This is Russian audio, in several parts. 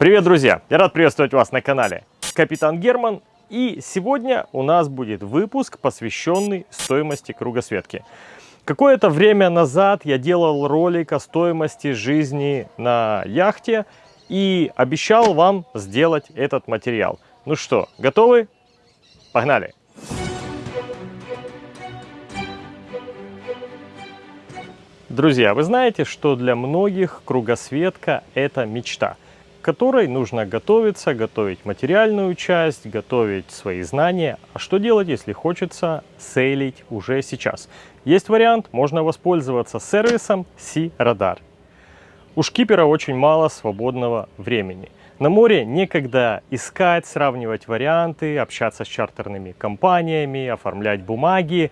Привет, друзья! Я рад приветствовать вас на канале Капитан Герман. И сегодня у нас будет выпуск, посвященный стоимости кругосветки. Какое-то время назад я делал ролик о стоимости жизни на яхте и обещал вам сделать этот материал. Ну что, готовы? Погнали! Друзья, вы знаете, что для многих кругосветка – это мечта – которой нужно готовиться, готовить материальную часть, готовить свои знания. А что делать, если хочется сейлить уже сейчас? Есть вариант, можно воспользоваться сервисом Sea Radar. У шкипера очень мало свободного времени. На море некогда искать, сравнивать варианты, общаться с чартерными компаниями, оформлять бумаги.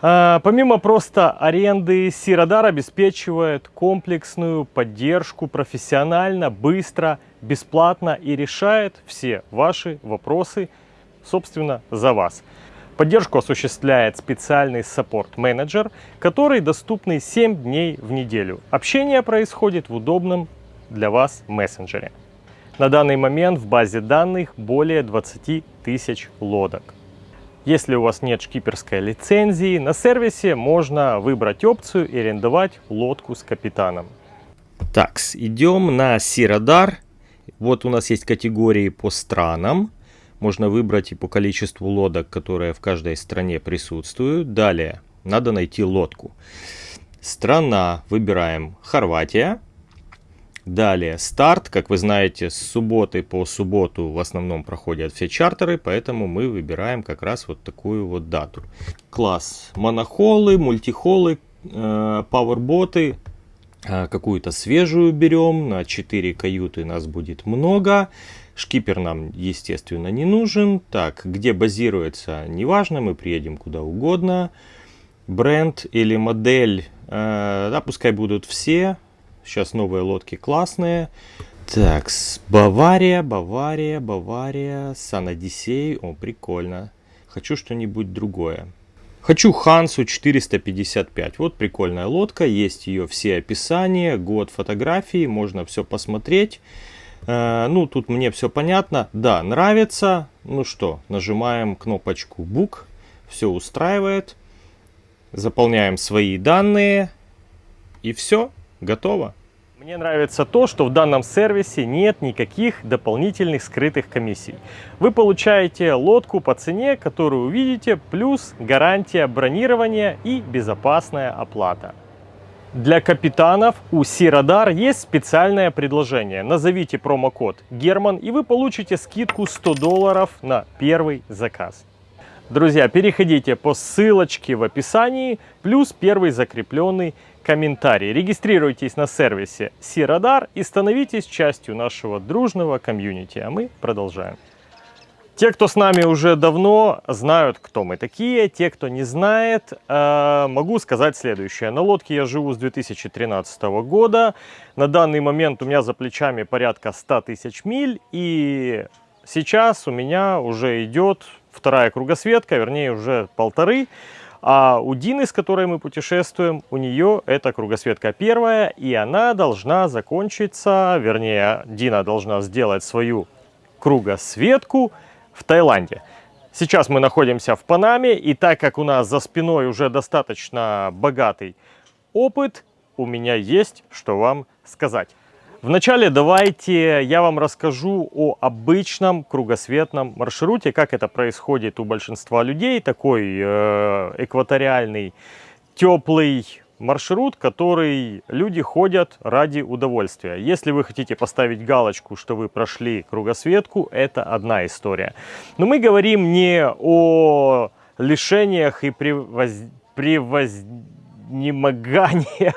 А, помимо просто аренды, Сирадар обеспечивает комплексную поддержку профессионально, быстро, бесплатно и решает все ваши вопросы, собственно, за вас. Поддержку осуществляет специальный саппорт-менеджер, который доступный 7 дней в неделю. Общение происходит в удобном для вас мессенджере. На данный момент в базе данных более 20 тысяч лодок. Если у вас нет шкиперской лицензии, на сервисе можно выбрать опцию и арендовать лодку с капитаном. Так, идем на Сирадар. Вот у нас есть категории по странам. Можно выбрать и по количеству лодок, которые в каждой стране присутствуют. Далее, надо найти лодку. Страна, выбираем Хорватия. Далее старт, как вы знаете, с субботы по субботу в основном проходят все чартеры, поэтому мы выбираем как раз вот такую вот дату. Класс монохолы, мультихолы, э, пауэрботы, э, какую-то свежую берем, на 4 каюты нас будет много. Шкипер нам, естественно, не нужен. Так, где базируется, неважно, мы приедем куда угодно. Бренд или модель, э, да, пускай будут все, Сейчас новые лодки классные. Так, Бавария, Бавария, Бавария, Сан Одиссей. О, прикольно. Хочу что-нибудь другое. Хочу Хансу 455. Вот прикольная лодка, есть ее все описания, год фотографии, можно все посмотреть. Э, ну, тут мне все понятно. Да, нравится. Ну что, нажимаем кнопочку Book. Все устраивает. Заполняем свои данные. И все, готово. Мне нравится то, что в данном сервисе нет никаких дополнительных скрытых комиссий. Вы получаете лодку по цене, которую увидите, плюс гарантия бронирования и безопасная оплата. Для капитанов у Сирадар есть специальное предложение. Назовите промокод Герман и вы получите скидку 100 долларов на первый заказ. Друзья, переходите по ссылочке в описании, плюс первый закрепленный комментарий. Регистрируйтесь на сервисе Сирадар и становитесь частью нашего дружного комьюнити. А мы продолжаем. Те, кто с нами уже давно, знают, кто мы такие. Те, кто не знает, э, могу сказать следующее. На лодке я живу с 2013 года. На данный момент у меня за плечами порядка 100 тысяч миль. И сейчас у меня уже идет вторая кругосветка, вернее уже полторы. А у Дины, с которой мы путешествуем, у нее это кругосветка первая, и она должна закончиться, вернее, Дина должна сделать свою кругосветку в Таиланде. Сейчас мы находимся в Панаме, и так как у нас за спиной уже достаточно богатый опыт, у меня есть что вам сказать. Вначале давайте я вам расскажу о обычном кругосветном маршруте, как это происходит у большинства людей. Такой э, экваториальный, теплый маршрут, который люди ходят ради удовольствия. Если вы хотите поставить галочку, что вы прошли кругосветку, это одна история. Но мы говорим не о лишениях и превоз... превознемоганиях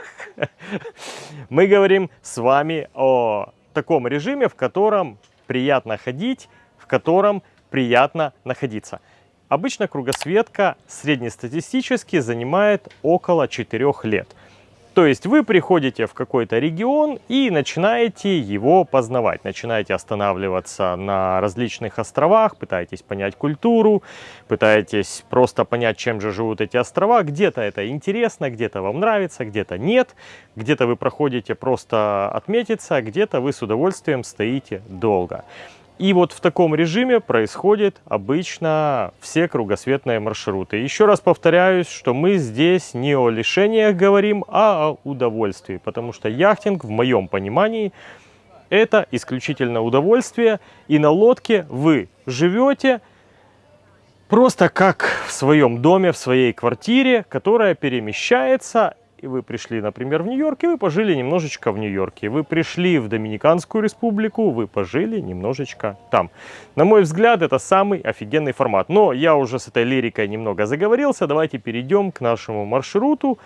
Мы говорим с вами о таком режиме, в котором приятно ходить, в котором приятно находиться. Обычно кругосветка среднестатистически занимает около 4 лет. То есть вы приходите в какой-то регион и начинаете его познавать, начинаете останавливаться на различных островах, пытаетесь понять культуру, пытаетесь просто понять, чем же живут эти острова. Где-то это интересно, где-то вам нравится, где-то нет, где-то вы проходите просто отметиться, где-то вы с удовольствием стоите долго. И вот в таком режиме происходят обычно все кругосветные маршруты. Еще раз повторяюсь, что мы здесь не о лишениях говорим, а о удовольствии. Потому что яхтинг, в моем понимании, это исключительно удовольствие. И на лодке вы живете просто как в своем доме, в своей квартире, которая перемещается и вы пришли, например, в Нью-Йорк, и вы пожили немножечко в Нью-Йорке. Вы пришли в Доминиканскую республику, вы пожили немножечко там. На мой взгляд, это самый офигенный формат. Но я уже с этой лирикой немного заговорился. Давайте перейдем к нашему маршруту,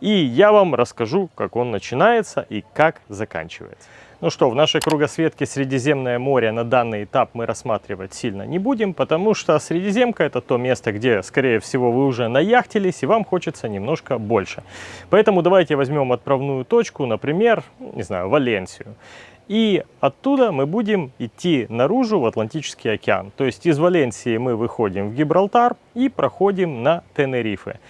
и я вам расскажу, как он начинается и как заканчивается. Ну что, в нашей кругосветке Средиземное море на данный этап мы рассматривать сильно не будем, потому что Средиземка это то место, где, скорее всего, вы уже наяхтились и вам хочется немножко больше. Поэтому давайте возьмем отправную точку, например, не знаю, Валенсию. И оттуда мы будем идти наружу в Атлантический океан. То есть из Валенсии мы выходим в Гибралтар и проходим на Тенерифе.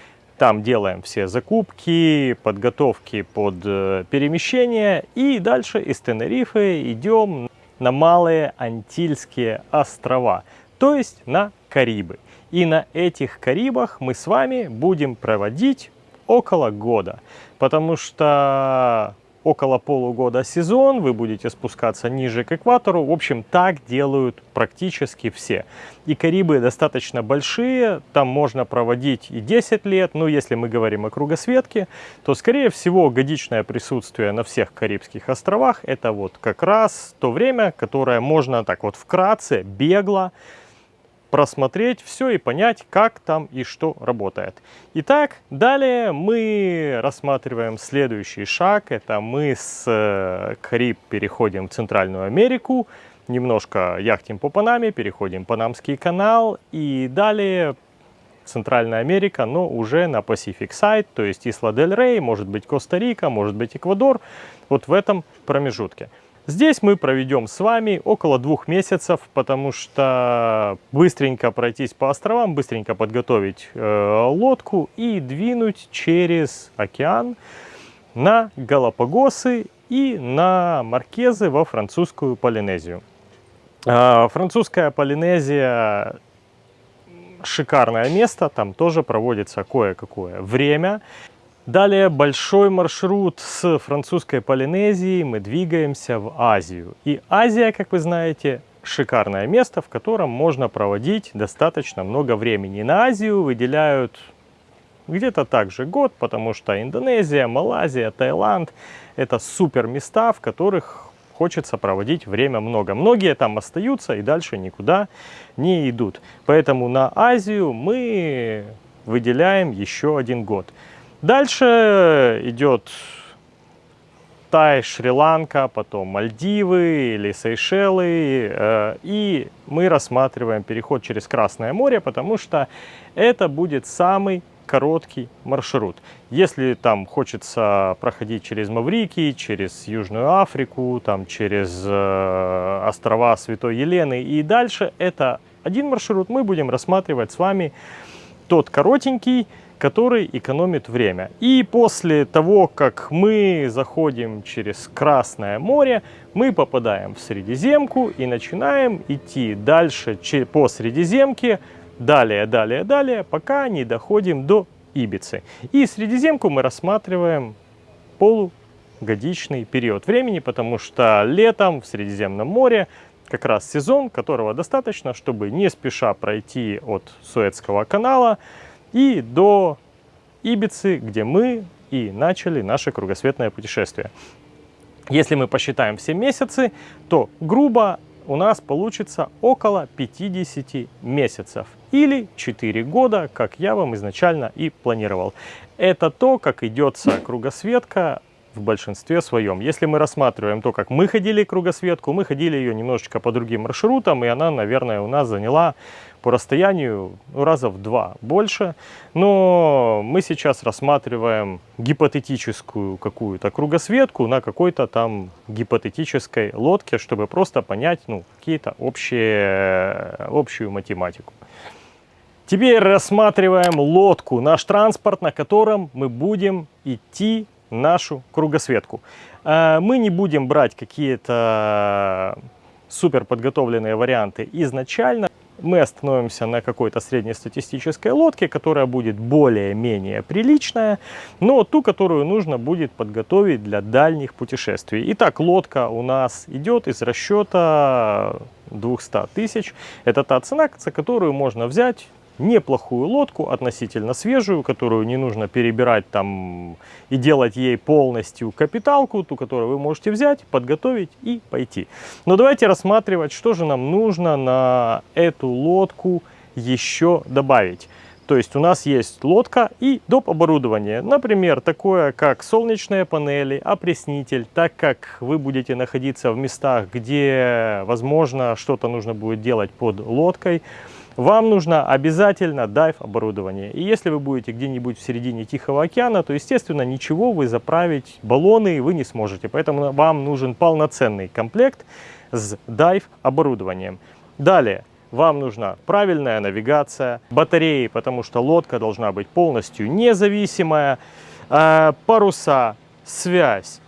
Там делаем все закупки, подготовки под э, перемещение. И дальше из Тенерифе идем на Малые Антильские острова, то есть на Карибы. И на этих Карибах мы с вами будем проводить около года, потому что около полугода сезон, вы будете спускаться ниже к экватору. В общем, так делают практически все. И Карибы достаточно большие, там можно проводить и 10 лет. Но если мы говорим о кругосветке, то, скорее всего, годичное присутствие на всех Карибских островах это вот как раз то время, которое можно так вот вкратце, бегло просмотреть все и понять, как там и что работает. Итак, далее мы рассматриваем следующий шаг. Это мы с э, Кариб переходим в Центральную Америку, немножко яхтим по Панаме, переходим Панамский канал и далее Центральная Америка, но уже на Pacific Side, то есть Исла-дель-Рей, может быть Коста-Рика, может быть Эквадор, вот в этом промежутке. Здесь мы проведем с вами около двух месяцев, потому что быстренько пройтись по островам, быстренько подготовить э, лодку и двинуть через океан на Галапагосы и на Маркезы во французскую Полинезию. Э, французская Полинезия шикарное место, там тоже проводится кое-какое время. Далее большой маршрут с французской Полинезии мы двигаемся в Азию. И Азия, как вы знаете, шикарное место, в котором можно проводить достаточно много времени. На Азию выделяют где-то также год, потому что Индонезия, Малайзия, Таиланд – это супер места, в которых хочется проводить время много. Многие там остаются и дальше никуда не идут. Поэтому на Азию мы выделяем еще один год. Дальше идет Тай, Шри-Ланка, потом Мальдивы или Сейшелы. Э, и мы рассматриваем переход через Красное море, потому что это будет самый короткий маршрут. Если там хочется проходить через Маврикий, через Южную Африку, там через э, острова Святой Елены и дальше, это один маршрут. Мы будем рассматривать с вами тот коротенький, который экономит время. И после того, как мы заходим через Красное море, мы попадаем в Средиземку и начинаем идти дальше по Средиземке, далее, далее, далее, пока не доходим до Ибицы. И Средиземку мы рассматриваем полугодичный период времени, потому что летом в Средиземном море как раз сезон, которого достаточно, чтобы не спеша пройти от Суэцкого канала, и до Ибицы, где мы и начали наше кругосветное путешествие. Если мы посчитаем все месяцы, то грубо у нас получится около 50 месяцев или 4 года, как я вам изначально и планировал. Это то, как идется кругосветка в большинстве своем. Если мы рассматриваем то, как мы ходили кругосветку, мы ходили ее немножечко по другим маршрутам, и она, наверное, у нас заняла по расстоянию ну, раза в два больше. Но мы сейчас рассматриваем гипотетическую какую-то кругосветку на какой-то там гипотетической лодке, чтобы просто понять ну, какие-то общие, общую математику. Теперь рассматриваем лодку, наш транспорт, на котором мы будем идти нашу кругосветку. Э, мы не будем брать какие-то супер подготовленные варианты изначально. Мы остановимся на какой-то среднестатистической лодке, которая будет более-менее приличная, но ту, которую нужно будет подготовить для дальних путешествий. Итак, лодка у нас идет из расчета 200 тысяч. Это та цена, за которую можно взять неплохую лодку, относительно свежую, которую не нужно перебирать там и делать ей полностью капиталку, ту, которую вы можете взять, подготовить и пойти. Но давайте рассматривать, что же нам нужно на эту лодку еще добавить. То есть у нас есть лодка и доп. оборудование. Например, такое как солнечные панели, опреснитель. Так как вы будете находиться в местах, где, возможно, что-то нужно будет делать под лодкой, вам нужно обязательно дайв оборудование. И если вы будете где-нибудь в середине Тихого океана, то, естественно, ничего вы заправить баллоны вы не сможете. Поэтому вам нужен полноценный комплект с дайв оборудованием. Далее. Вам нужна правильная навигация, батареи, потому что лодка должна быть полностью независимая, э, паруса, связь,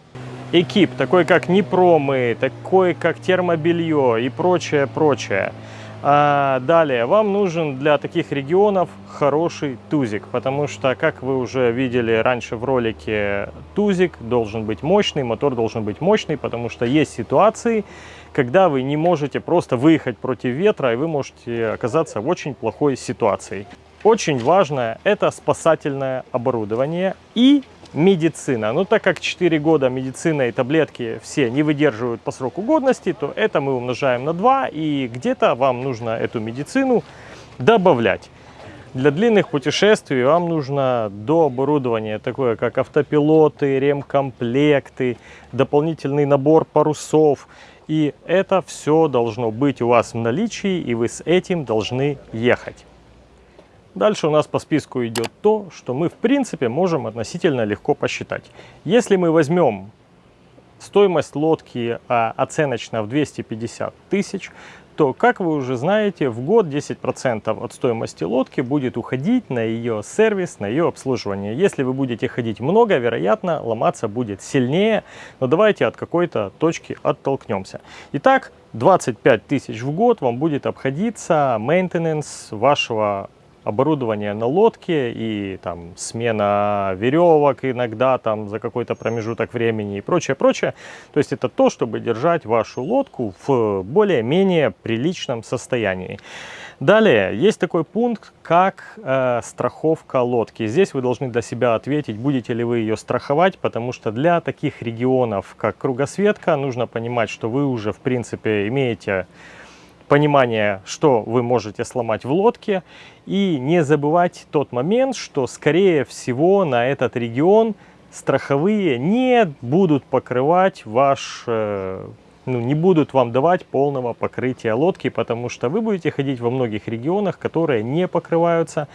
экип, такой как Непромы, такой как термобелье и прочее, прочее. А далее, вам нужен для таких регионов хороший тузик, потому что, как вы уже видели раньше в ролике, тузик должен быть мощный, мотор должен быть мощный, потому что есть ситуации, когда вы не можете просто выехать против ветра, и вы можете оказаться в очень плохой ситуации. Очень важное – это спасательное оборудование и медицина. Но так как 4 года медицина и таблетки все не выдерживают по сроку годности, то это мы умножаем на 2, и где-то вам нужно эту медицину добавлять. Для длинных путешествий вам нужно до оборудования такое, как автопилоты, ремкомплекты, дополнительный набор парусов. И это все должно быть у вас в наличии, и вы с этим должны ехать. Дальше у нас по списку идет то, что мы в принципе можем относительно легко посчитать. Если мы возьмем стоимость лодки а, оценочно в 250 тысяч, то, как вы уже знаете, в год 10% от стоимости лодки будет уходить на ее сервис, на ее обслуживание. Если вы будете ходить много, вероятно, ломаться будет сильнее, но давайте от какой-то точки оттолкнемся. Итак, 25 тысяч в год вам будет обходиться мейнтенанс вашего оборудование на лодке и там смена веревок иногда там за какой-то промежуток времени и прочее, прочее. То есть это то, чтобы держать вашу лодку в более-менее приличном состоянии. Далее, есть такой пункт, как э, страховка лодки. Здесь вы должны для себя ответить, будете ли вы ее страховать, потому что для таких регионов, как кругосветка, нужно понимать, что вы уже, в принципе, имеете понимание, что вы можете сломать в лодке. И не забывать тот момент, что, скорее всего, на этот регион страховые не будут покрывать ваш э, ну, не будут вам давать полного покрытия лодки, потому что вы будете ходить во многих регионах, которые не покрываются.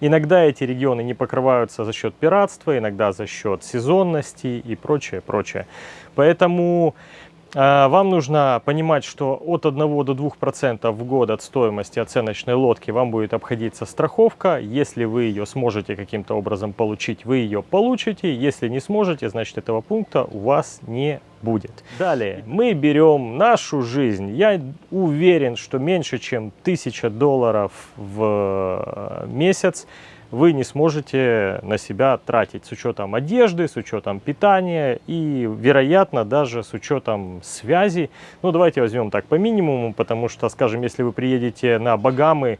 Иногда эти регионы не покрываются за счет пиратства, иногда за счет сезонности и прочее, прочее. Поэтому вам нужно понимать, что от 1 до 2% в год от стоимости оценочной лодки вам будет обходиться страховка. Если вы ее сможете каким-то образом получить, вы ее получите. Если не сможете, значит этого пункта у вас не будет. Далее мы берем нашу жизнь. Я уверен, что меньше чем 1000 долларов в э, месяц вы не сможете на себя тратить с учетом одежды, с учетом питания и, вероятно, даже с учетом связи. Ну, давайте возьмем так по минимуму, потому что, скажем, если вы приедете на Багамы,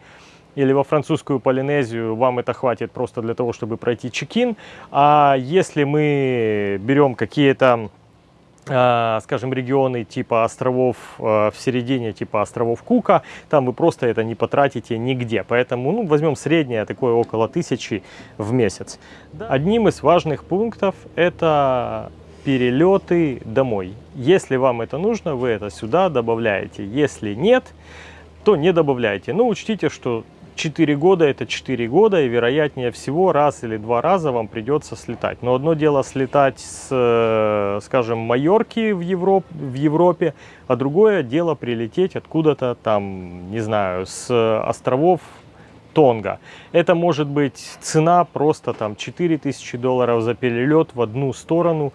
или во французскую Полинезию, вам это хватит просто для того, чтобы пройти чекин. А если мы берем какие-то скажем, регионы типа островов э, в середине, типа островов Кука, там вы просто это не потратите нигде. Поэтому ну, возьмем среднее, такое около тысячи в месяц. Одним из важных пунктов это перелеты домой. Если вам это нужно, вы это сюда добавляете. Если нет, то не добавляйте. Но учтите, что 4 года это 4 года, и вероятнее всего раз или два раза вам придется слетать. Но одно дело слетать с, э, скажем, Майорки в, Европ, в Европе, а другое дело прилететь откуда-то там, не знаю, с островов Тонга. Это может быть цена просто там 4000 долларов за перелет в одну сторону.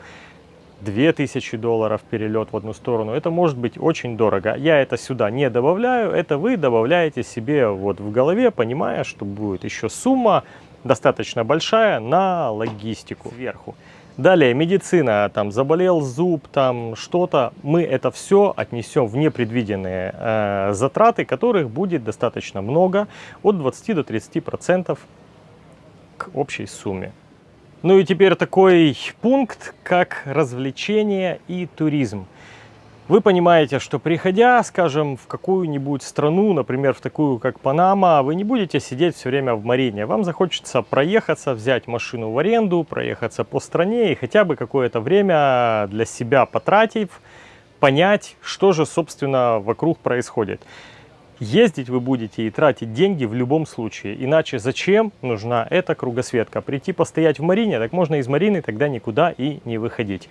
2000 долларов перелет в одну сторону. Это может быть очень дорого. Я это сюда не добавляю, это вы добавляете себе вот в голове, понимая, что будет еще сумма достаточно большая на логистику сверху. Далее медицина, там заболел зуб, там что-то, мы это все отнесем в непредвиденные э, затраты, которых будет достаточно много, от 20 до 30 процентов к общей сумме. Ну и теперь такой пункт, как развлечение и туризм. Вы понимаете, что приходя, скажем, в какую-нибудь страну, например, в такую, как Панама, вы не будете сидеть все время в Марине. Вам захочется проехаться, взять машину в аренду, проехаться по стране и хотя бы какое-то время для себя потратив, понять, что же, собственно, вокруг происходит. Ездить вы будете и тратить деньги в любом случае. Иначе зачем нужна эта кругосветка? Прийти постоять в Марине, так можно из Марины тогда никуда и не выходить.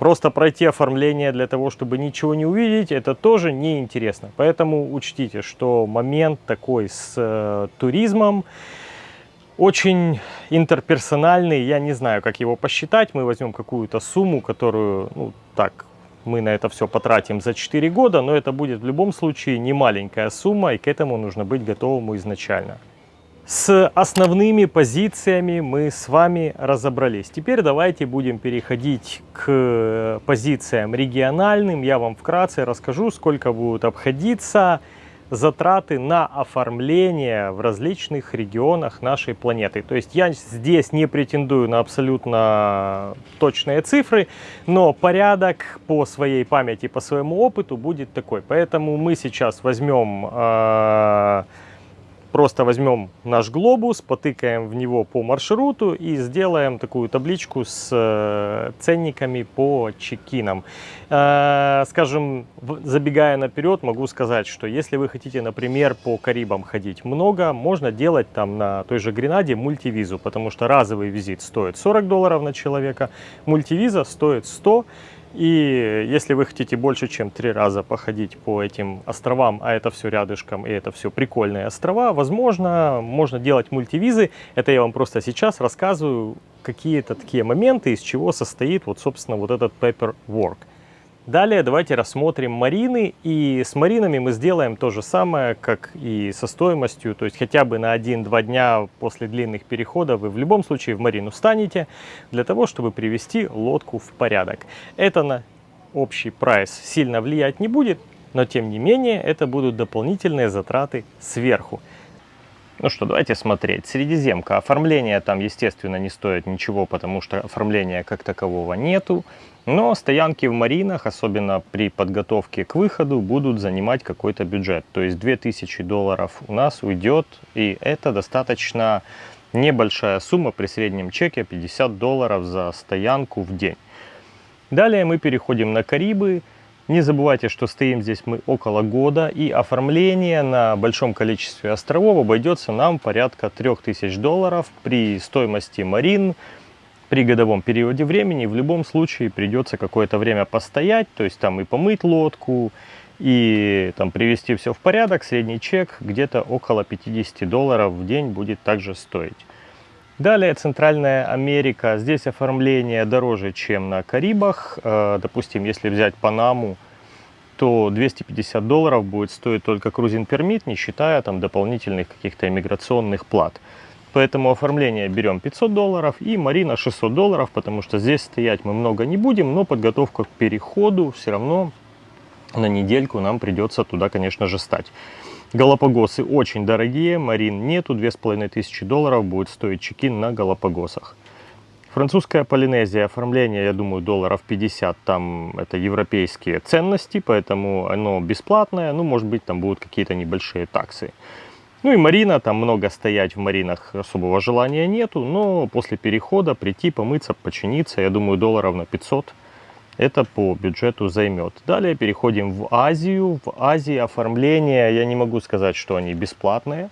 Просто пройти оформление для того, чтобы ничего не увидеть, это тоже неинтересно. Поэтому учтите, что момент такой с э, туризмом очень интерперсональный. Я не знаю, как его посчитать. Мы возьмем какую-то сумму, которую, ну, так, мы на это все потратим за 4 года, но это будет в любом случае не маленькая сумма, и к этому нужно быть готовым изначально. С основными позициями мы с вами разобрались. Теперь давайте будем переходить к позициям региональным. Я вам вкратце расскажу, сколько будет обходиться затраты на оформление в различных регионах нашей планеты. То есть я здесь не претендую на абсолютно точные цифры, но порядок по своей памяти, по своему опыту будет такой. Поэтому мы сейчас возьмем... Э Просто возьмем наш глобус, потыкаем в него по маршруту и сделаем такую табличку с э, ценниками по чекинам. Э, скажем, забегая наперед, могу сказать, что если вы хотите, например, по Карибам ходить много, можно делать там на той же Гренаде мультивизу, потому что разовый визит стоит 40 долларов на человека, мультивиза стоит 100 и если вы хотите больше, чем три раза походить по этим островам, а это все рядышком, и это все прикольные острова, возможно, можно делать мультивизы. Это я вам просто сейчас рассказываю какие-то такие моменты, из чего состоит вот, собственно, вот этот paperwork. Далее давайте рассмотрим марины. И с маринами мы сделаем то же самое, как и со стоимостью. То есть хотя бы на 1-2 дня после длинных переходов вы в любом случае в марину станете для того, чтобы привести лодку в порядок. Это на общий прайс сильно влиять не будет, но тем не менее это будут дополнительные затраты сверху. Ну что, давайте смотреть. Средиземка. Оформление там, естественно, не стоит ничего, потому что оформления как такового нету. Но стоянки в маринах, особенно при подготовке к выходу, будут занимать какой-то бюджет. То есть 2000 долларов у нас уйдет, и это достаточно небольшая сумма при среднем чеке 50 долларов за стоянку в день. Далее мы переходим на Карибы. Не забывайте, что стоим здесь мы около года, и оформление на большом количестве островов обойдется нам порядка 3000 долларов при стоимости марин, при годовом периоде времени в любом случае придется какое-то время постоять, то есть там и помыть лодку, и там привести все в порядок. Средний чек где-то около 50 долларов в день будет также стоить. Далее Центральная Америка. Здесь оформление дороже, чем на Карибах. Э, допустим, если взять Панаму, то 250 долларов будет стоить только крузин пермит, не считая там дополнительных каких-то иммиграционных плат. Поэтому оформление берем 500 долларов и Марина 600 долларов, потому что здесь стоять мы много не будем, но подготовка к переходу все равно на недельку нам придется туда, конечно же, стать. Галапагосы очень дорогие, Марин нету, 2500 долларов будет стоить чекин на Галапагосах. Французская Полинезия, оформление, я думаю, долларов 50, там это европейские ценности, поэтому оно бесплатное, ну, может быть, там будут какие-то небольшие таксы. Ну и марина, там много стоять в маринах особого желания нету, но после перехода прийти, помыться, починиться, я думаю, долларов на 500 это по бюджету займет. Далее переходим в Азию. В Азии оформление, я не могу сказать, что они бесплатные.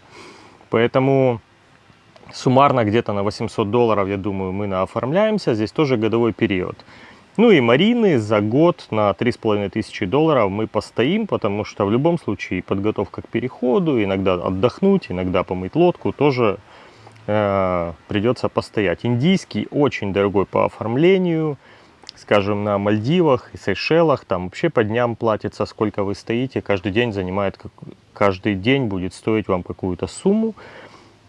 Поэтому суммарно где-то на 800 долларов, я думаю, мы наоформляемся. Здесь тоже годовой период. Ну и марины за год на 3500 долларов мы постоим, потому что в любом случае подготовка к переходу, иногда отдохнуть, иногда помыть лодку тоже э, придется постоять. Индийский очень дорогой по оформлению скажем, на Мальдивах и Сейшелах, там вообще по дням платится, сколько вы стоите, каждый день занимает, каждый день будет стоить вам какую-то сумму.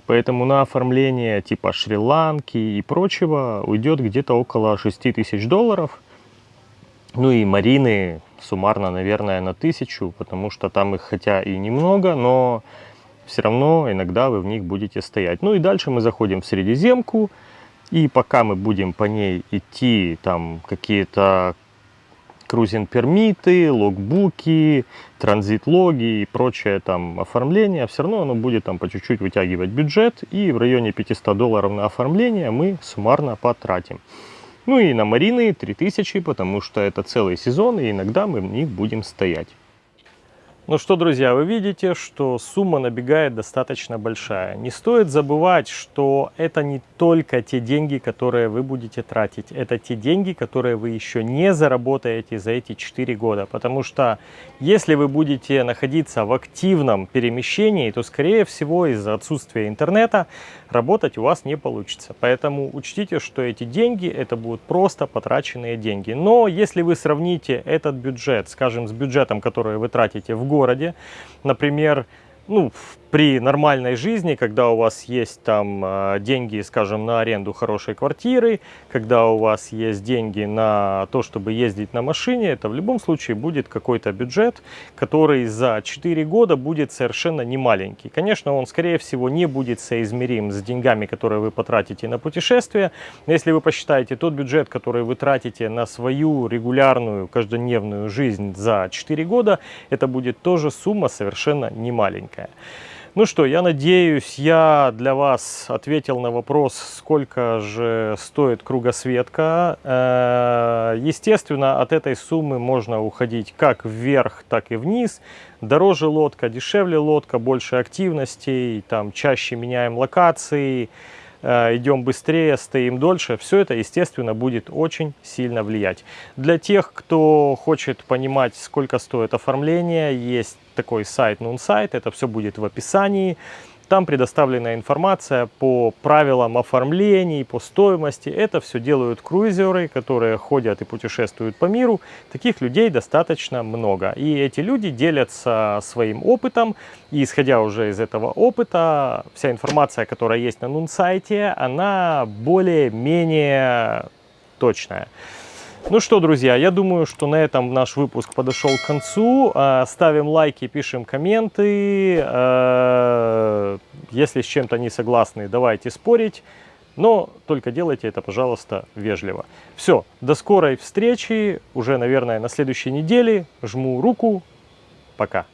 Поэтому на оформление типа Шри-Ланки и прочего уйдет где-то около 6 тысяч долларов. Ну и марины суммарно, наверное, на тысячу, потому что там их хотя и немного, но все равно иногда вы в них будете стоять. Ну и дальше мы заходим в Средиземку, и пока мы будем по ней идти, там какие-то крузин-пермиты, логбуки, транзит-логи и прочее там оформление, все равно оно будет там по чуть-чуть вытягивать бюджет, и в районе 500 долларов на оформление мы суммарно потратим. Ну и на марины 3000, потому что это целый сезон, и иногда мы в них будем стоять. Ну что, друзья, вы видите, что сумма набегает достаточно большая. Не стоит забывать, что это не только те деньги, которые вы будете тратить. Это те деньги, которые вы еще не заработаете за эти 4 года. Потому что если вы будете находиться в активном перемещении, то, скорее всего, из-за отсутствия интернета работать у вас не получится. Поэтому учтите, что эти деньги, это будут просто потраченные деньги. Но если вы сравните этот бюджет, скажем, с бюджетом, который вы тратите в городе, например, ну, при нормальной жизни, когда у вас есть там а, деньги, скажем, на аренду хорошей квартиры, когда у вас есть деньги на то, чтобы ездить на машине, это в любом случае будет какой-то бюджет, который за 4 года будет совершенно не маленький. Конечно, он, скорее всего, не будет соизмерим с деньгами, которые вы потратите на путешествие. Если вы посчитаете тот бюджет, который вы тратите на свою регулярную каждодневную жизнь за 4 года, это будет тоже сумма совершенно не маленькая. Ну что, я надеюсь, я для вас ответил на вопрос, сколько же стоит кругосветка. Э, естественно, от этой суммы можно уходить как вверх, так и вниз. Дороже лодка, дешевле лодка, больше активностей, там чаще меняем локации, э, идем быстрее, стоим дольше. Все это, естественно, будет очень сильно влиять. Для тех, кто хочет понимать, сколько стоит оформление, есть такой сайт Нунсайт, это все будет в описании. Там предоставлена информация по правилам оформлений, по стоимости. Это все делают круизеры, которые ходят и путешествуют по миру. Таких людей достаточно много. И эти люди делятся своим опытом. И исходя уже из этого опыта, вся информация, которая есть на Нунсайте, она более-менее точная. Ну что, друзья, я думаю, что на этом наш выпуск подошел к концу. А, ставим лайки, пишем комменты. А, если с чем-то не согласны, давайте спорить. Но только делайте это, пожалуйста, вежливо. Все, до скорой встречи. Уже, наверное, на следующей неделе. Жму руку. Пока.